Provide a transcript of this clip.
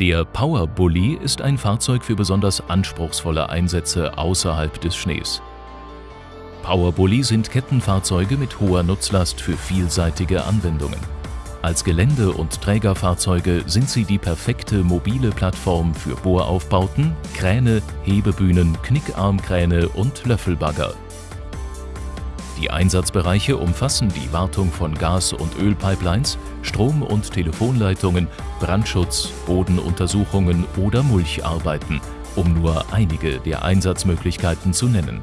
Der Power Bully ist ein Fahrzeug für besonders anspruchsvolle Einsätze außerhalb des Schnees. Power Bully sind Kettenfahrzeuge mit hoher Nutzlast für vielseitige Anwendungen. Als Gelände- und Trägerfahrzeuge sind sie die perfekte mobile Plattform für Bohraufbauten, Kräne, Hebebühnen, Knickarmkräne und Löffelbagger. Die Einsatzbereiche umfassen die Wartung von Gas- und Ölpipelines, Strom- und Telefonleitungen, Brandschutz, Bodenuntersuchungen oder Mulcharbeiten, um nur einige der Einsatzmöglichkeiten zu nennen